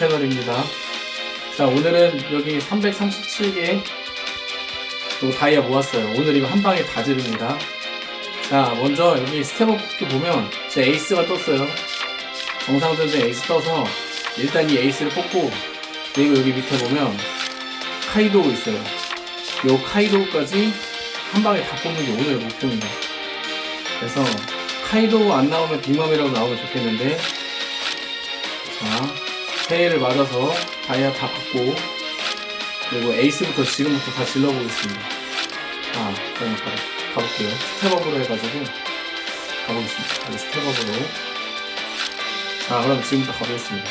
채널입니다. 자, 오늘은 여기 337개 또 다이아 모았어요. 오늘 이거 한 방에 다 지릅니다. 자, 먼저 여기 step-up 쿠키 보면 제 에이스가 떴어요. 정상전쟁 에이스 떠서 일단 이 에이스를 뽑고 그리고 여기 밑에 보면 카이도우 있어요. 요 카이도우까지 한 방에 다 뽑는 게 오늘의 목표입니다. 그래서 카이도우 안 나오면 빅맘이라고 나오면 좋겠는데 자 새해를 맞아서 다이아 다 받고 그리고 에이스부터 지금부터 다 질러보겠습니다. 아 그럼 바로 가볼게요. 스텝업으로 해가지고 가보겠습니다. 여기 스텝업으로 자 그럼 지금부터 가보겠습니다.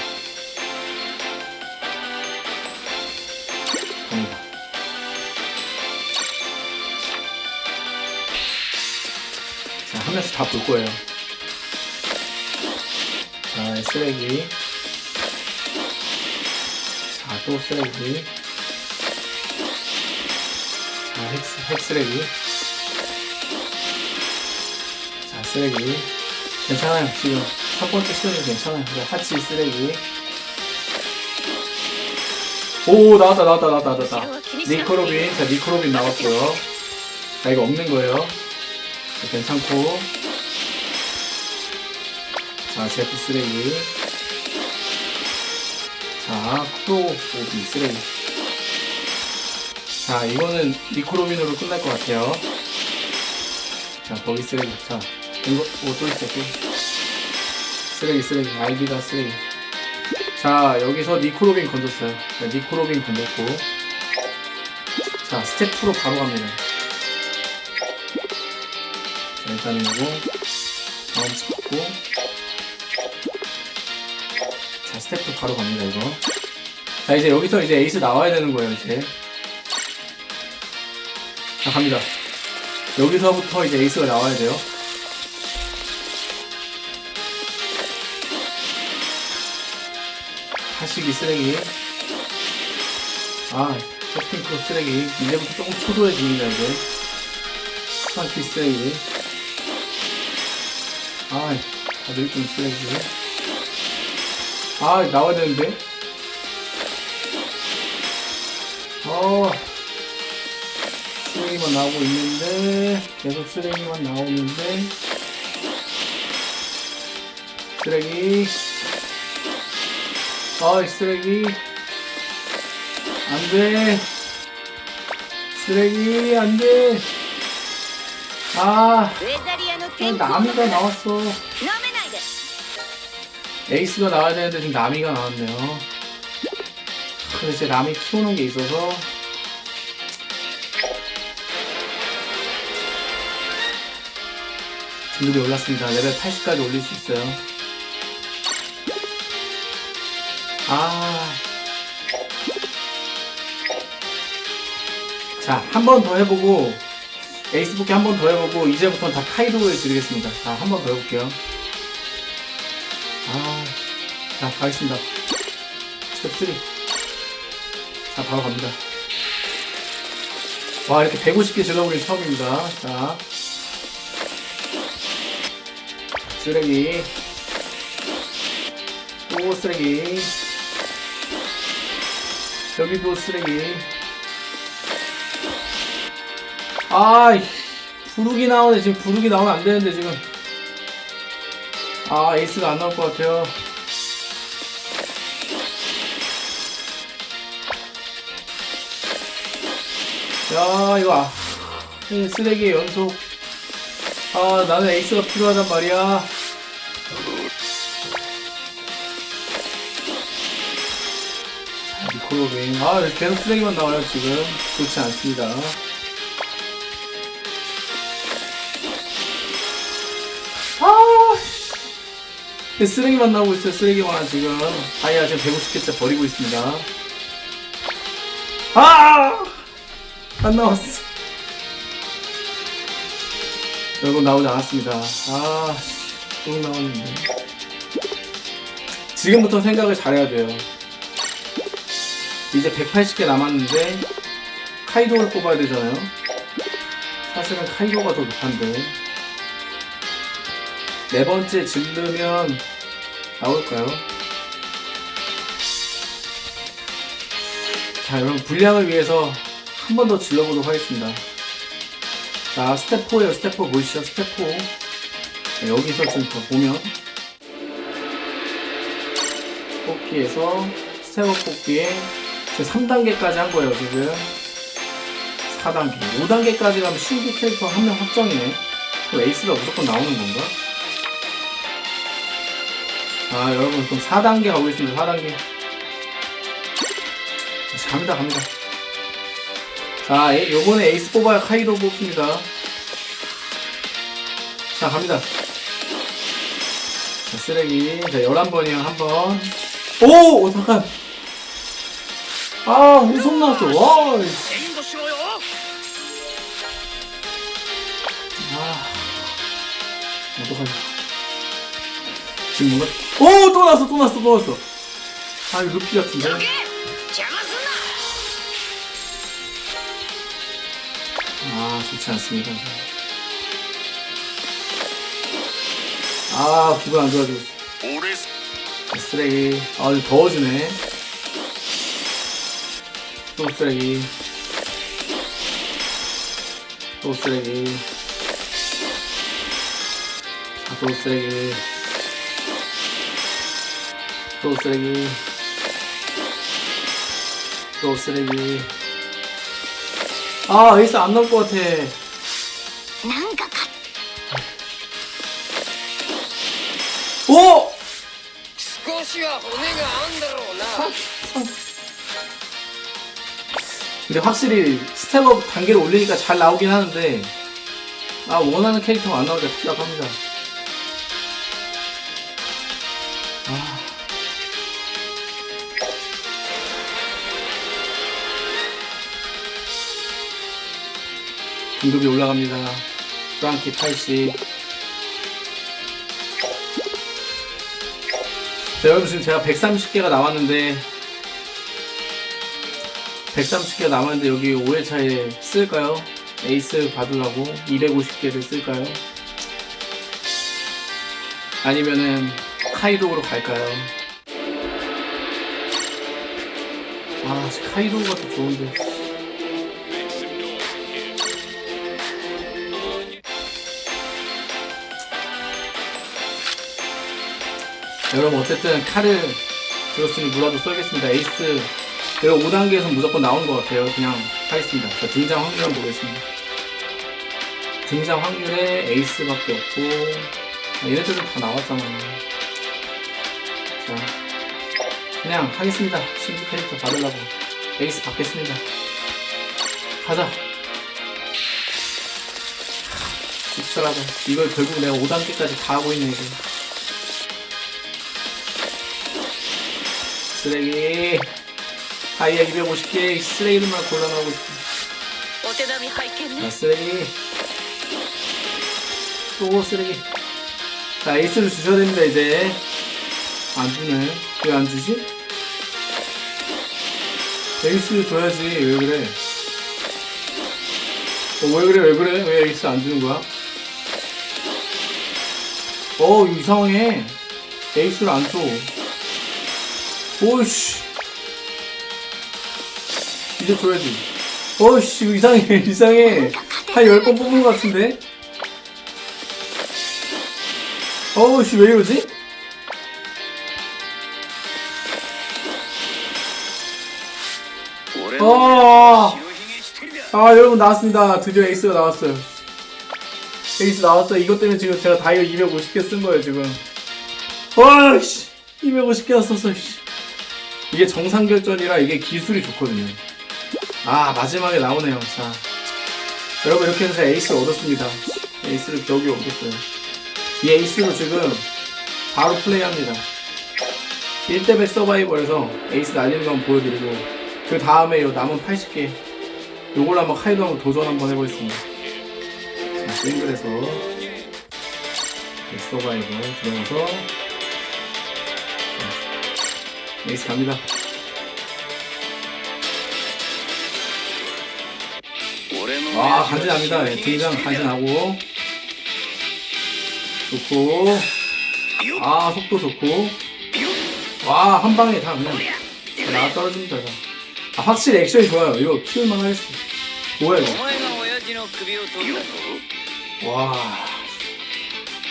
갑니다. 자, 한 명씩 다 볼 거예요. 자, 쓰레기. 쓰레기. 자, 핵, 핵 쓰레기. 자, 쓰레기. 괜찮아요. 지금 첫 번째 시간이 괜찮아요. 하치 쓰레기. 오, 나왔다, 나왔다, 나왔다, 나왔다. 니코로빈. 자, 니코로빈 나왔고요. 자, 이거 없는 거예요. 자, 괜찮고. 자, 제프 쓰레기. 자, 쿠로오비 쓰레기. 자, 이거는 니코로빈으로 끝날 것 같아요. 자, 거기 쓰레기. 자, 이거, 오, 또 있어, 또. 쓰레기, 쓰레기. 아이디가 쓰레기. 자, 여기서 니코로빈 건졌어요. 자, 니코로빈 건졌고. 자, 스텝 2로 바로 갑니다. 자, 일단 이거 다음 잡고 자, 스텝 2 바로 갑니다, 이거. 자, 이제 여기서 이제 에이스 나와야 되는 거예요, 이제. 자, 갑니다. 여기서부터 이제 에이스가 나와야 돼요. 하시기 쓰레기. 아, 쇼핑크 쓰레기. 이제부터 조금 초조해집니다, 이제. 스판키 쓰레기. 아, 다들 좀 쓰레기. 아, 나와야 되는데. 어, 쓰레기만 나오고 있는데 계속 쓰레기만 나오는데 쓰레기. 아이, 쓰레기. 안돼. 쓰레기 안돼. 아 나미가 나왔어. 에이스가 나와야 되는데 지금 나미가 나왔네요. 그래서 이제 나미 키우는 게 있어서 진급이 올랐습니다 레벨 80까지 올릴 수 있어요 아. 자, 한 번 더 해보고, 에이스 뽑기 한번 더 해보고, 이제부터는 다 카이도를 노리겠습니다. 자, 한 번 더 해볼게요. 아. 자, 가겠습니다. 스텝 3. 자, 바로 갑니다. 와, 이렇게 150개 질러보는 처음입니다. 자. 쓰레기. 또 쓰레기. 여기도 쓰레기. 아이, 부르기 나오네. 지금 부르기 나오면 안 되는데, 지금. 아, 에이스가 안 나올 것 같아요. 야, 이거, 쓰레기 연속. 아, 나는 에이스가 필요하단 말이야. 니콜로빈. 아, 계속 쓰레기만 나와요, 지금. 좋지 않습니다. 아, 씨. 쓰레기만 나오고 있어요, 쓰레기만 지금. 다이아 지금 150개째 버리고 있습니다. 아! 안 나왔어. 결국 나오지 않았습니다. 아, 씨. 또 나왔는데. 지금부터 생각을 잘해야 돼요. 이제 180개 남았는데 카이도를 뽑아야 되잖아요. 사실은 카이도가 더 높한데 네 번째 질르면 나올까요? 자, 여러분 분량을 위해서 한 번 더 질러보도록 하겠습니다. 자, 스텝 4에요. 스텝 4 보이시죠? 스텝 4. 네, 여기서 지금 더 보면 뽑기에서 step up 뽑기에 지금 3단계까지 한 거예요, 지금. 4단계. 5단계까지 가면 신규 캐릭터 한 명 확정이네. 그럼 에이스가 무조건 나오는 건가? 아, 여러분, 그럼 4단계 가보겠습니다. 4단계. 갑니다, 갑니다. 자, 요번에 에이스 뽑아야 카이도 뽑습니다. 자, 갑니다. 자, 쓰레기. 자, 11번이랑 한 번. 오! 오 잠깐. 아, 우성 나왔어. 와. 아. 어떡하냐. 지금 뭔가. 오! 또 나왔어, 또 나왔어, 또 나왔어. 아, 루피 같은데. 아, 좋지 않습니다. 아, 기분 안 좋아지고 쓰레기. 아, 이거 더워지네. 또 쓰레기. 또 쓰레기. 아, 또 쓰레기. 또 쓰레기. 또 쓰레기. 아 에이스 안 나올 것 같아. 오! 근데 확실히 step up 단계를 올리니까 잘 나오긴 하는데 아 원하는 캐릭터가 안 나오니까 답답합니다. 등급이 올라갑니다 프랑키 80 자, 여러분 지금 제가 130개가 남았는데 130개가 남았는데 여기 5회차에 쓸까요? 에이스 받으려고 250개를 쓸까요? 아니면은 카이도우로 갈까요? 아 카이도우가 더 좋은데 여러분 어쨌든 칼을 들었으니 무라도 써야겠습니다 에이스 제가 5단계에서 무조건 나온 것 같아요. 그냥 하겠습니다. 자, 등장 확률 한번 보겠습니다. 등장 확률에 에이스밖에 없고, 아, 얘네들은 다 나왔잖아. 자, 그냥 하겠습니다. 신규 캐릭터 받으려고. 에이스 받겠습니다. 가자. 씁쓸하다. 이걸 결국 내가 5단계까지 다 하고 있네, 이거. 쓰레기. 아이야 250개 쓰레기들만 골라나오고 있어 쓰레기. 또 뭐 쓰레기? 자 에이스를 주셔야 됩니다 이제. 안 주네. 왜 안 주지? 에이스를 줘야지 왜 그래? 어, 왜 그래 왜 그래? 왜 에이스 안 주는 거야? 어 이상해. 에이스를 안줘. 오씨. 이제 줘야지. 오씨 이상해 이상해. 한 10번 뽑은 것 같은데? 오우씨 왜 이러지? 어! 아. 여러분 나왔습니다. 드디어 에이스가 나왔어요. 에이스 나왔어요 이것 때문에 지금 제가 다이아 250개 쓴거예요 지금. 와씨 250개 썼어 씨. 이게 정상결전이라 이게 기술이 좋거든요. 아, 마지막에 나오네요. 자. 여러분, 이렇게 해서 에이스를 얻었습니다. 에이스를 겨우겨우 얻었어요. 이 에이스로 지금 바로 플레이합니다. 1대100 서바이벌에서 에이스 날리는 거 한번 보여드리고, 그 다음에 요 남은 80개, 요걸로 한번 카이도 한번 도전 한번 해보겠습니다. 자, 싱글에서 서바이벌 들어가서 네, 여기서 갑니다. 아 간지납니다. 예, 등장 간지나고. 좋고. 아 속도 좋고. 와 한방에 다 그냥 나 떨어집니다 아, 확실히 액션이 좋아요. 이거 키울만 하겠어 뭐야 이거?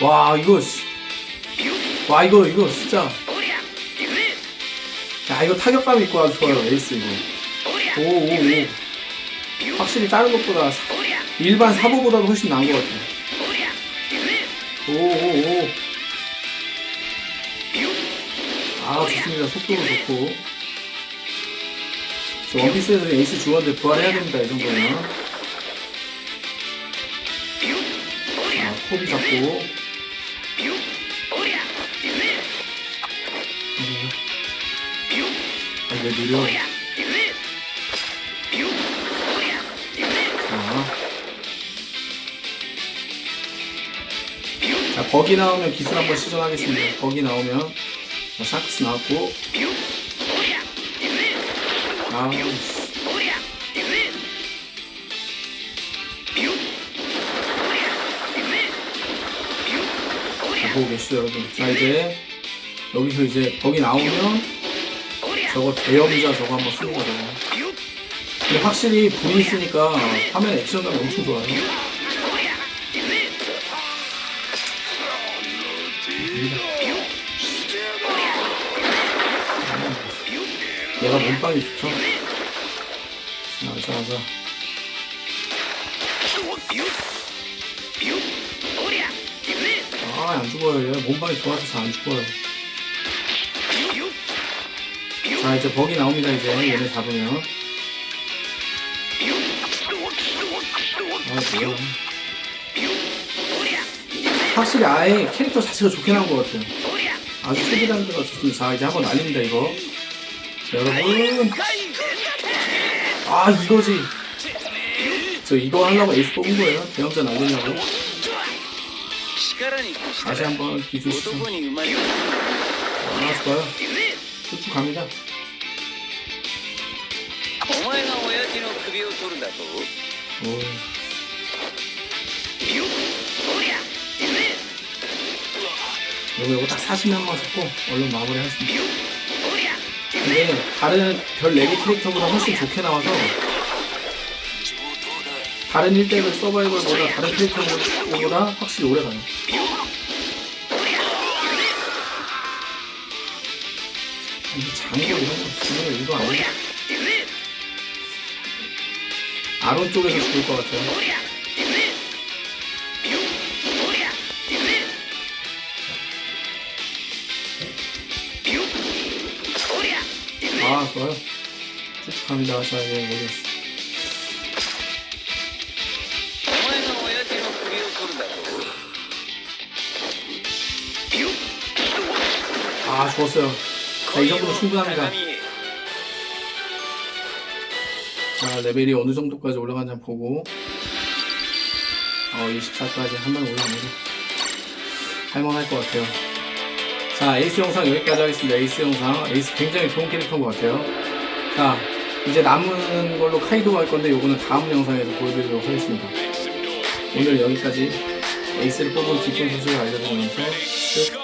와와 이거 와 이거 이거 진짜. 야 이거 타격감 있고 아주 좋아요 에이스 이거. 오오오. 확실히 다른 것보다 사, 일반 사보보다도 훨씬 나은 것 같아요. 오오오. 아 좋습니다. 속도도 좋고. 저 원피스에서 에이스 주원들 부활해야 됩니다 이 정도면. 아, 코비 잡고. 이제 누려 자, 버기 나오면 기술 한번 시전하겠습니다. 버기 나오면. 자, 샥스 나왔고. 아, 자, 보고 계시죠 여러분? 자 이제 여기서 이제 거기 나오면 저거 대형자 저거 한번 쓰는 거잖아 근데 확실히 불이 있으니까 화면 액션감이 엄청 좋아요. 얘가 몸빵이 좋죠? 자자자. 아안 죽어요. 얘 몸빵이 좋아서 잘 안 죽어요. 아 이제 버기 나옵니다 이제. 얘네 잡으면. 아, 확실히 아예 캐릭터 자체가 좋게 나온 것 같아요. 아주 초기단계가 좋습니다. 자 이제 한번 날립니다 이거. 자, 여러분. 아 이거지. 저 이거 하려고 에이스 뽑은 거예요? 대형자 날리려고? 다시 한번 기술 시청 아 좋아요. 쭉쭉 갑니다. お前が親父の首を取るだと 오. おりゃ行くぜ 요거, 요거 딱 40명만 잡고 얼른 마무리 하겠습니다. おりゃ 근데 다른 별 4개 캐릭터보다 훨씬 좋게 나와서 다른 1대1 서바이벌보다 다른 캐릭터보다 확실히 오래 가요. 이거 장고 이런 거 죽는 거 이거 아니야? 가로 쪽에서 죽을 것 같아요. 아, 좋아요. 쭉 갑니다. 자, 예, 모르겠어. 아, 좋았어요. 자, 이 정도면 충분합니다. 자, 레벨이 어느 정도까지 올라가는지 보고 어, 24까지 한 번 올라가면 할만할 것 같아요. 자, 에이스 영상 여기까지 하겠습니다. 에이스 영상. 에이스 굉장히 좋은 캐릭터인 것 같아요. 자, 이제 남은 걸로 카이도 할 건데 요거는 다음 영상에서 보여드리도록 하겠습니다. 오늘 여기까지 에이스를 뽑은 기쁜 소식을 알려드리면서 끝.